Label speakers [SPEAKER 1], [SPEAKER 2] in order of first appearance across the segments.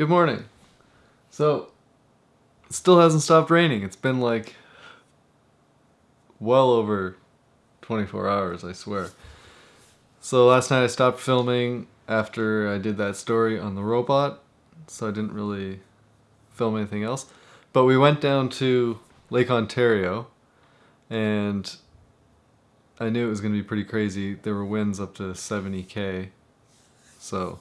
[SPEAKER 1] Good morning. So, it still hasn't stopped raining. It's been like well over 24 hours, I swear. So last night I stopped filming after I did that story on the robot, so I didn't really film anything else. But we went down to Lake Ontario, and I knew it was going to be pretty crazy. There were winds up to 70k, so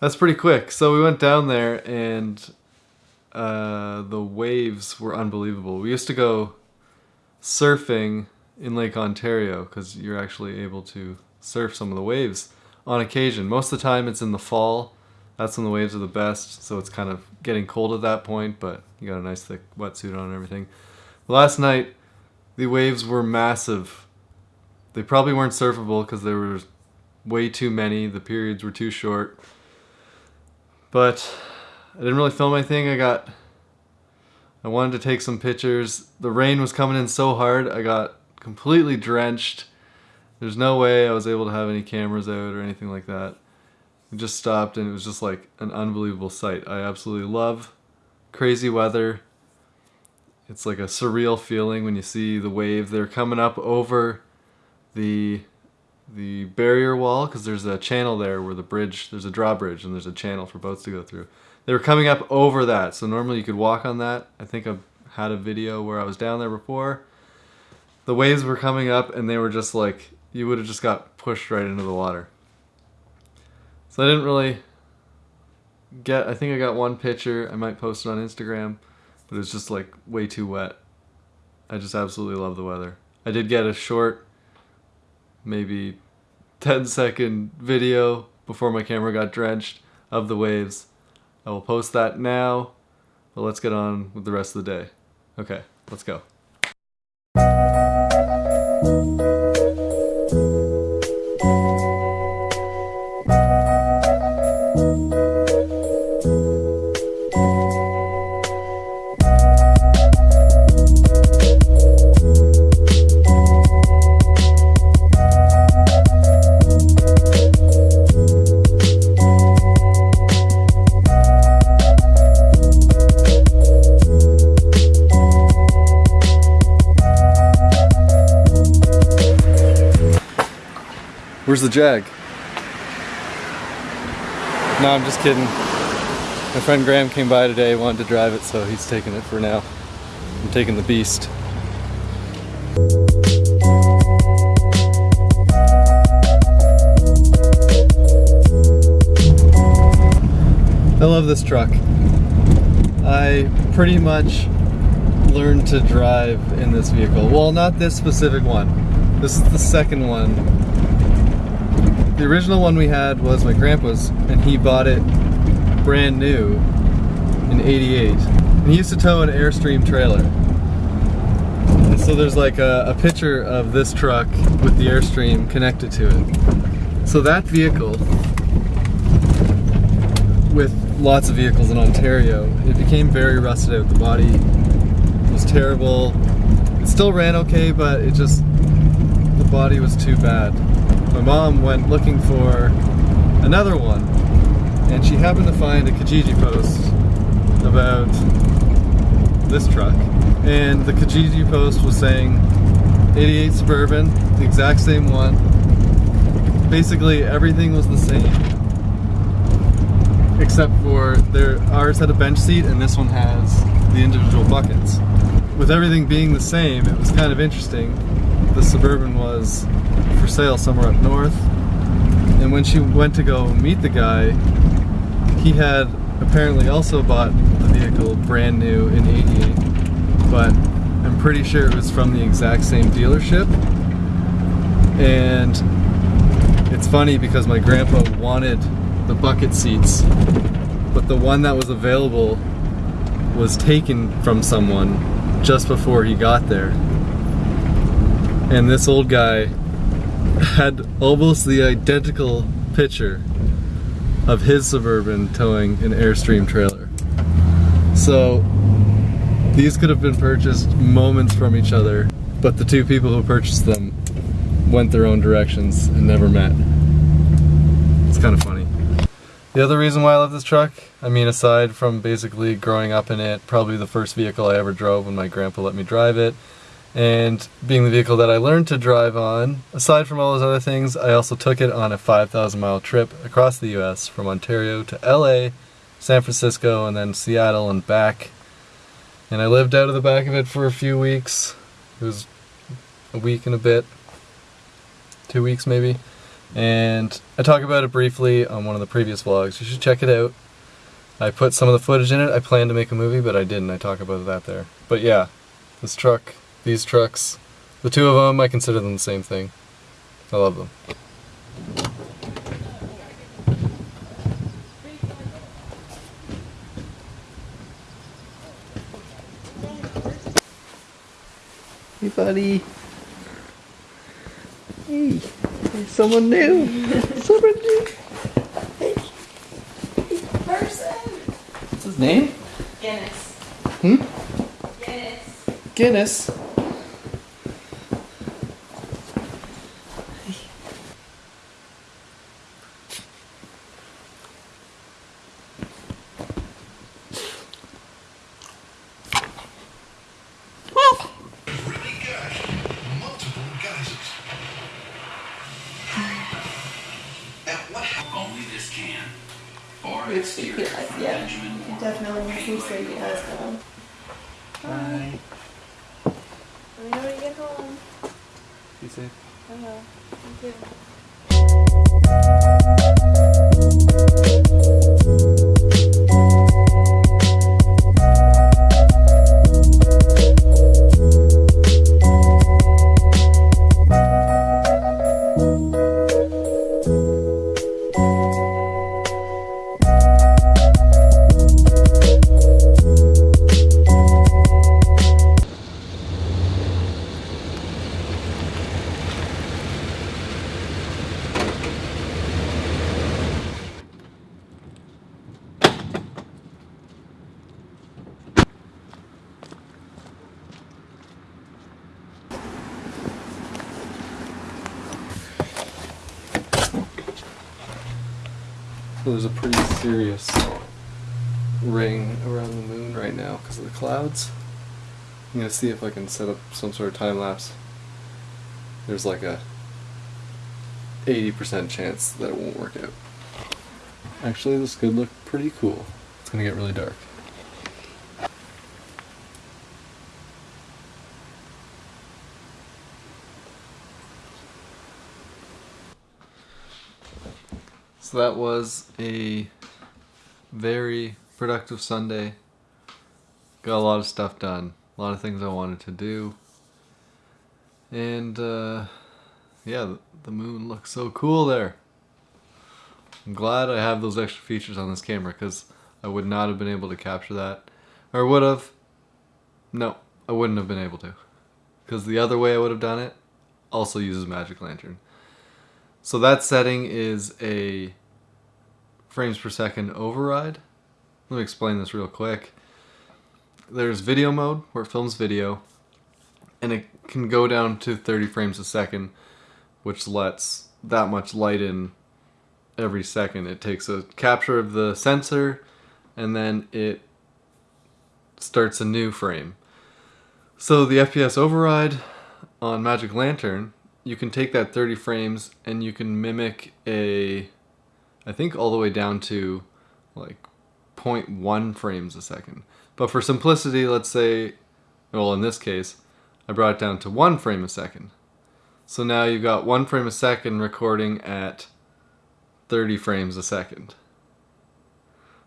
[SPEAKER 1] that's pretty quick. So we went down there, and uh, the waves were unbelievable. We used to go surfing in Lake Ontario because you're actually able to surf some of the waves on occasion. Most of the time it's in the fall. That's when the waves are the best, so it's kind of getting cold at that point, but you got a nice thick wetsuit on and everything. Last night, the waves were massive. They probably weren't surfable because there were way too many. The periods were too short. But I didn't really film anything. I got I wanted to take some pictures. The rain was coming in so hard, I got completely drenched. There's no way I was able to have any cameras out or anything like that. It just stopped and it was just like an unbelievable sight. I absolutely love crazy weather. It's like a surreal feeling when you see the wave. They're coming up over the the barrier wall because there's a channel there where the bridge, there's a drawbridge and there's a channel for boats to go through. They were coming up over that, so normally you could walk on that. I think I've had a video where I was down there before. The waves were coming up and they were just like, you would have just got pushed right into the water. So I didn't really get, I think I got one picture. I might post it on Instagram, but it was just like way too wet. I just absolutely love the weather. I did get a short, maybe 10 second video before my camera got drenched of the waves. I will post that now, but let's get on with the rest of the day. Okay, let's go. Where's the Jag? No, I'm just kidding. My friend Graham came by today, wanted to drive it, so he's taking it for now. I'm taking the Beast. I love this truck. I pretty much learned to drive in this vehicle. Well, not this specific one. This is the second one the original one we had was my grandpa's, and he bought it brand new in 88. And he used to tow an Airstream trailer. And so there's like a, a picture of this truck with the Airstream connected to it. So that vehicle, with lots of vehicles in Ontario, it became very rusted out. The body was terrible. It still ran okay, but it just, the body was too bad my mom went looking for another one and she happened to find a Kijiji post about this truck and the Kijiji post was saying 88 Suburban, the exact same one. Basically everything was the same except for their ours had a bench seat and this one has the individual buckets. With everything being the same, it was kind of interesting. The Suburban was for sale somewhere up north. And when she went to go meet the guy, he had apparently also bought the vehicle brand new in 88, but I'm pretty sure it was from the exact same dealership. And it's funny because my grandpa wanted the bucket seats, but the one that was available was taken from someone just before he got there. And this old guy had almost the identical picture of his Suburban towing an Airstream trailer. So these could have been purchased moments from each other, but the two people who purchased them went their own directions and never met. It's kind of funny. The other reason why I love this truck, I mean aside from basically growing up in it, probably the first vehicle I ever drove when my grandpa let me drive it, and being the vehicle that I learned to drive on, aside from all those other things, I also took it on a 5,000 mile trip across the US from Ontario to LA, San Francisco, and then Seattle and back. And I lived out of the back of it for a few weeks. It was a week and a bit, two weeks maybe. And I talk about it briefly on one of the previous vlogs. You should check it out. I put some of the footage in it. I planned to make a movie, but I didn't. I talk about that there. But yeah, this truck, these trucks, the two of them, I consider them the same thing. I love them. Hey buddy. Hey, there's someone new. someone new. Hey.
[SPEAKER 2] Person.
[SPEAKER 1] What's his name?
[SPEAKER 2] Guinness.
[SPEAKER 1] Hmm?
[SPEAKER 2] Guinness.
[SPEAKER 1] Guinness.
[SPEAKER 3] Only this can. Or
[SPEAKER 2] Which
[SPEAKER 3] exterior
[SPEAKER 2] he,
[SPEAKER 3] from
[SPEAKER 2] yeah,
[SPEAKER 3] Benjamin
[SPEAKER 2] he
[SPEAKER 3] Moore.
[SPEAKER 2] definitely seems like he has one.
[SPEAKER 1] Bye.
[SPEAKER 2] Let me know when you get home.
[SPEAKER 1] Be safe.
[SPEAKER 2] I will. Thank you.
[SPEAKER 1] There's a pretty serious ring around the moon right now because of the clouds. I'm gonna see if I can set up some sort of time lapse. There's like a 80% chance that it won't work out. Actually, this could look pretty cool. It's gonna get really dark. So that was a very productive Sunday. Got a lot of stuff done. A lot of things I wanted to do. And uh, yeah, the, the moon looks so cool there. I'm glad I have those extra features on this camera because I would not have been able to capture that. Or would have. No, I wouldn't have been able to. Because the other way I would have done it also uses Magic Lantern. So that setting is a frames per second override. Let me explain this real quick. There's video mode where it films video and it can go down to 30 frames a second which lets that much light in every second. It takes a capture of the sensor and then it starts a new frame. So the FPS override on Magic Lantern, you can take that 30 frames and you can mimic a, I think all the way down to like 0.1 frames a second. But for simplicity, let's say, well in this case, I brought it down to one frame a second. So now you've got one frame a second recording at 30 frames a second.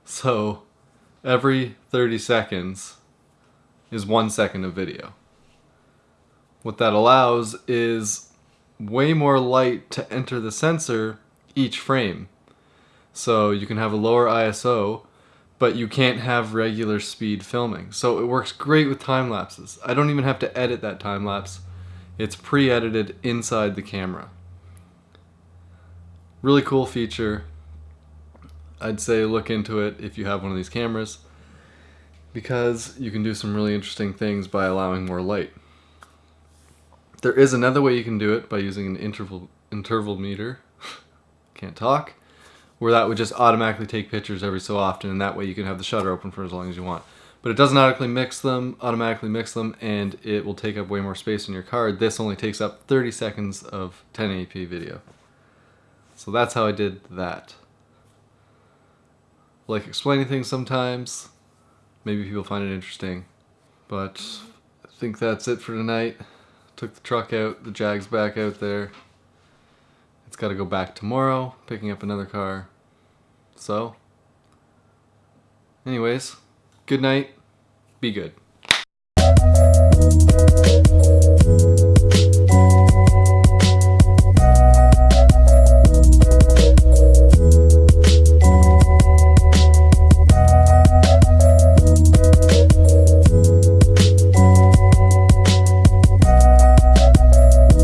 [SPEAKER 1] So every 30 seconds is one second of video. What that allows is way more light to enter the sensor each frame. So you can have a lower ISO, but you can't have regular speed filming. So it works great with time lapses. I don't even have to edit that time lapse. It's pre-edited inside the camera. Really cool feature. I'd say look into it if you have one of these cameras because you can do some really interesting things by allowing more light. There is another way you can do it by using an interval intervalometer. Can't talk. Where that would just automatically take pictures every so often, and that way you can have the shutter open for as long as you want. But it doesn't automatically mix them, automatically mix them, and it will take up way more space in your card. This only takes up 30 seconds of 1080p video. So that's how I did that. Like explaining things sometimes. Maybe people find it interesting. But I think that's it for tonight. Took the truck out, the Jag's back out there. It's got to go back tomorrow, picking up another car. So, anyways, good night. Be good.